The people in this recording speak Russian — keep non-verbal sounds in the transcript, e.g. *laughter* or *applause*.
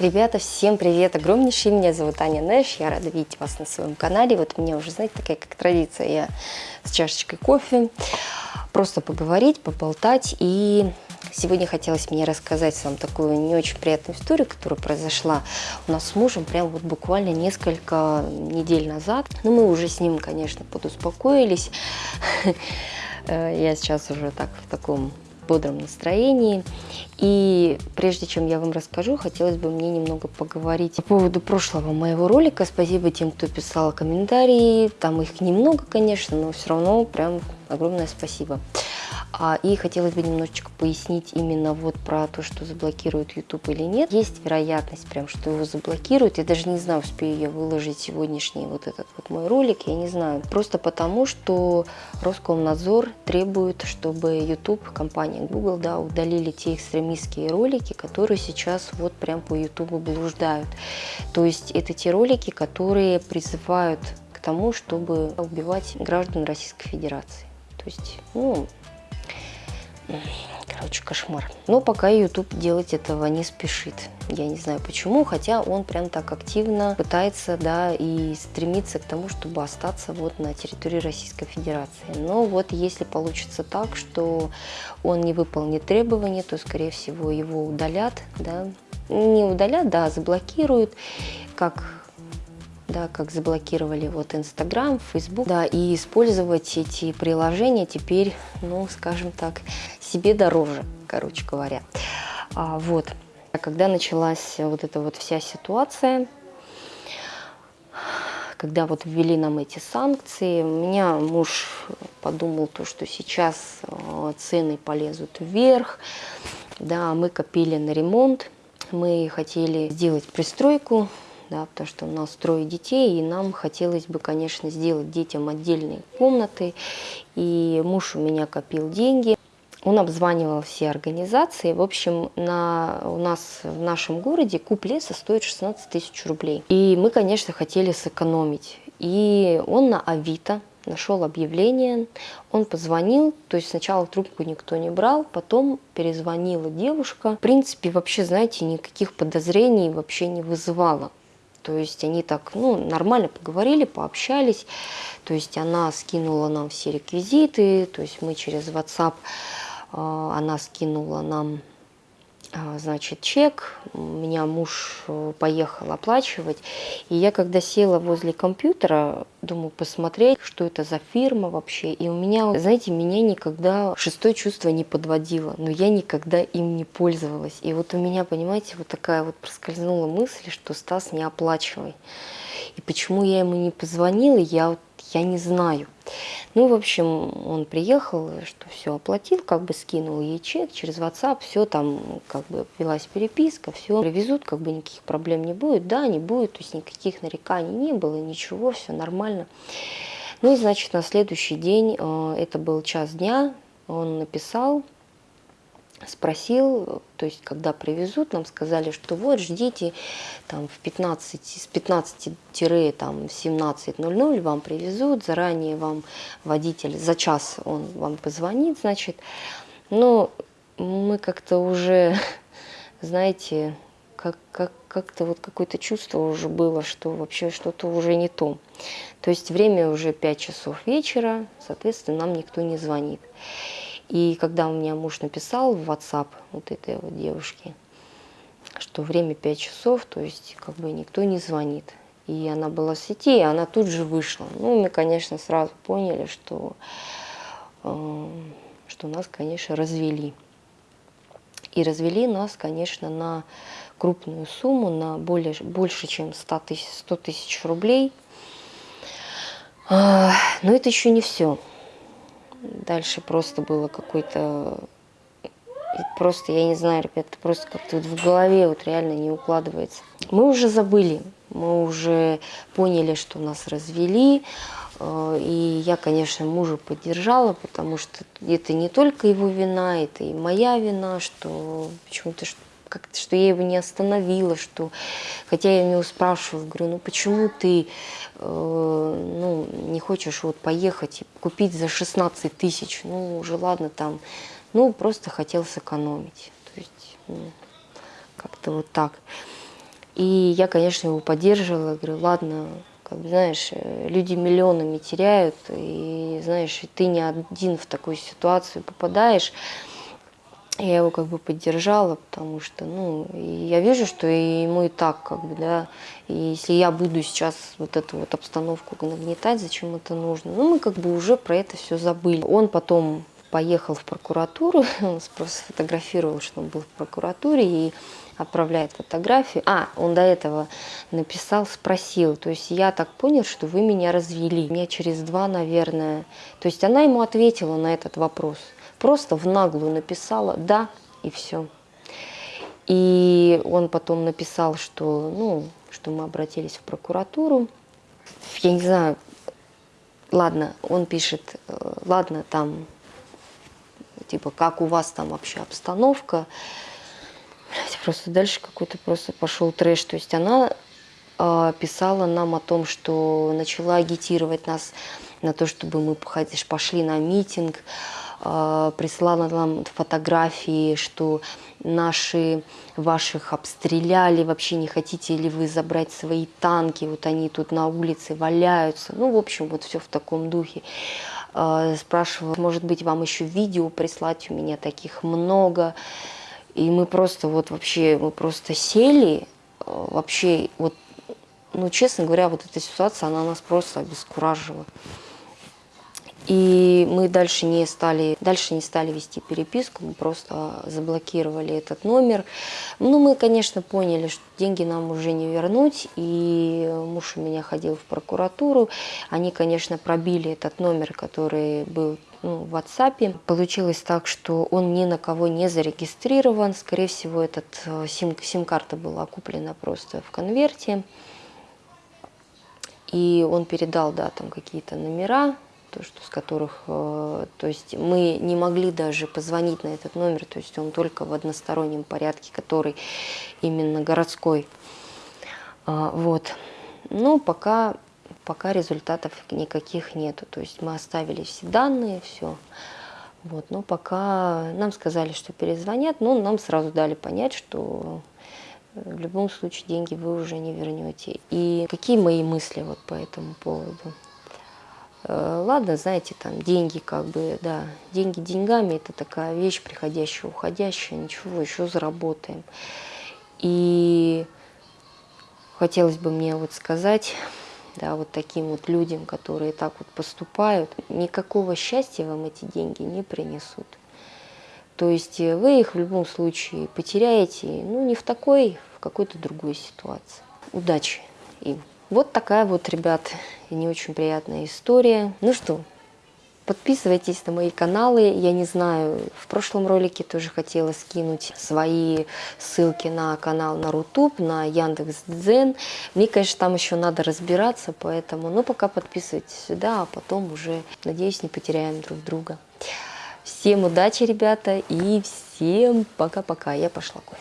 Ребята, всем привет огромнейший, меня зовут Аня Нэш, я рада видеть вас на своем канале. Вот у меня уже, знаете, такая как традиция, я с чашечкой кофе, просто поговорить, поболтать. И сегодня хотелось мне рассказать вам такую не очень приятную историю, которая произошла у нас с мужем прям вот буквально несколько недель назад. Ну, мы уже с ним, конечно, подуспокоились. *laughs* Я сейчас уже так в таком бодром настроении. И прежде чем я вам расскажу, хотелось бы мне немного поговорить по поводу прошлого моего ролика. Спасибо тем, кто писал комментарии. Там их немного, конечно, но все равно прям огромное спасибо. А, и хотелось бы немножечко пояснить именно вот про то, что заблокирует YouTube или нет. Есть вероятность прям, что его заблокируют. Я даже не знаю, успею я выложить сегодняшний вот этот вот мой ролик, я не знаю. Просто потому, что Роскомнадзор требует, чтобы YouTube, компания Google, да, удалили те экстремистские ролики, которые сейчас вот прям по YouTube блуждают. То есть это те ролики, которые призывают к тому, чтобы убивать граждан Российской Федерации. То есть, ну, Короче, кошмар. Но пока YouTube делать этого не спешит. Я не знаю почему, хотя он прям так активно пытается, да, и стремится к тому, чтобы остаться вот на территории Российской Федерации. Но вот если получится так, что он не выполнит требования, то, скорее всего, его удалят, да, не удалят, да, заблокируют, как да, как заблокировали вот Инстаграм, Фейсбук, да, и использовать эти приложения теперь, ну, скажем так, себе дороже, короче говоря. А, вот, когда началась вот эта вот вся ситуация, когда вот ввели нам эти санкции, у меня муж подумал то, что сейчас а, цены полезут вверх, да, мы копили на ремонт, мы хотели сделать пристройку, да, потому что у нас трое детей, и нам хотелось бы, конечно, сделать детям отдельные комнаты. И муж у меня копил деньги. Он обзванивал все организации. В общем, на, у нас в нашем городе куб леса стоит 16 тысяч рублей. И мы, конечно, хотели сэкономить. И он на Авито нашел объявление, он позвонил, то есть сначала трубку никто не брал, потом перезвонила девушка. В принципе, вообще, знаете, никаких подозрений вообще не вызывала. То есть они так, ну, нормально поговорили, пообщались. То есть она скинула нам все реквизиты, то есть мы через WhatsApp, э, она скинула нам а, значит, чек, меня муж э, поехал оплачивать, и я когда села возле компьютера, думаю, посмотреть, что это за фирма вообще, и у меня, знаете, меня никогда шестое чувство не подводило, но я никогда им не пользовалась, и вот у меня, понимаете, вот такая вот проскользнула мысль, что Стас не оплачивай, и почему я ему не позвонила, я вот я не знаю. Ну, в общем, он приехал, что все оплатил, как бы скинул ей чек через WhatsApp, все там, как бы велась переписка, все привезут, как бы никаких проблем не будет. Да, не будет, то есть никаких нареканий не было, ничего, все нормально. Ну и, значит, на следующий день, э, это был час дня, он написал, спросил, то есть когда привезут, нам сказали, что вот ждите там в 15, с 15-17.00 вам привезут, заранее вам водитель, за час он вам позвонит, значит, но мы как-то уже, *laughs* знаете, как, как, как-то вот какое-то чувство уже было, что вообще что-то уже не то. То есть время уже 5 часов вечера, соответственно, нам никто не звонит. И когда у меня муж написал в WhatsApp вот этой вот девушке, что время 5 часов, то есть как бы никто не звонит. И она была в сети, и она тут же вышла. Ну, мы, конечно, сразу поняли, что, э, что нас, конечно, развели. И развели нас, конечно, на крупную сумму, на более, больше, чем 100 тысяч, 100 тысяч рублей. Э, но это еще не все. Дальше просто было какой-то... Просто, я не знаю, ребят, просто как-то вот в голове вот реально не укладывается. Мы уже забыли, мы уже поняли, что нас развели, э, и я, конечно, мужа поддержала, потому что это не только его вина, это и моя вина, что почему-то как-то, что я его не остановила, что, хотя я его спрашиваю, говорю, ну почему ты э, ну, не хочешь вот поехать и купить за 16 тысяч, ну уже ладно там, ну просто хотел сэкономить, то есть ну, как-то вот так. И я, конечно, его поддерживала, говорю, ладно, как бы, знаешь, э, люди миллионами теряют, и, знаешь, ты не один в такую ситуацию попадаешь. Я его как бы поддержала, потому что, ну, я вижу, что ему и так, как бы, да, и если я буду сейчас вот эту вот обстановку нагнетать, зачем это нужно? Ну, мы как бы уже про это все забыли. Он потом поехал в прокуратуру, *laughs* он просто сфотографировал, что он был в прокуратуре, и отправляет фотографию. А, он до этого написал, спросил. То есть я так понял, что вы меня развели. Меня через два, наверное. То есть она ему ответила на этот вопрос. Просто в наглую написала «да» и все. И он потом написал, что, ну, что мы обратились в прокуратуру. Я не знаю, ладно, он пишет, э, ладно, там, типа, как у вас там вообще обстановка. Просто дальше какой-то просто пошел трэш. То есть она э, писала нам о том, что начала агитировать нас на то, чтобы мы пошли на митинг, э, прислала нам фотографии, что наши ваших обстреляли, вообще не хотите ли вы забрать свои танки, вот они тут на улице валяются. Ну, в общем, вот все в таком духе. Спрашивала, может быть, вам еще видео прислать, у меня таких много. И мы просто вот вообще, мы просто сели, э, вообще вот, ну честно говоря, вот эта ситуация, она нас просто обескуражила. И мы дальше не стали, дальше не стали вести переписку, мы просто заблокировали этот номер. Ну, мы, конечно, поняли, что деньги нам уже не вернуть, и муж у меня ходил в прокуратуру. Они, конечно, пробили этот номер, который был ну, в WhatsApp. Получилось так, что он ни на кого не зарегистрирован. Скорее всего, этот э, сим-карта сим была куплена просто в конверте. И он передал, да, там какие-то номера, то, что, с которых, э, то есть мы не могли даже позвонить на этот номер, то есть он только в одностороннем порядке, который именно городской. А, вот. Но пока пока результатов никаких нету. То есть мы оставили все данные, все. Вот, но пока нам сказали, что перезвонят, но нам сразу дали понять, что в любом случае деньги вы уже не вернете. И какие мои мысли вот по этому поводу? Э, ладно, знаете, там деньги как бы, да, деньги деньгами, это такая вещь приходящая, уходящая, ничего, еще заработаем. И хотелось бы мне вот сказать да, вот таким вот людям, которые так вот поступают, никакого счастья вам эти деньги не принесут. То есть э, вы их в любом случае потеряете, ну, не в такой, в какой-то другой ситуации. Удачи им. Вот такая вот, ребят, не очень приятная история. Ну что, Подписывайтесь на мои каналы. Я не знаю, в прошлом ролике тоже хотела скинуть свои ссылки на канал на Рутуб, на Яндекс.Дзен. Мне, конечно, там еще надо разбираться, поэтому, ну, пока подписывайтесь сюда, а потом уже, надеюсь, не потеряем друг друга. Всем удачи, ребята, и всем пока-пока. Я пошла кофе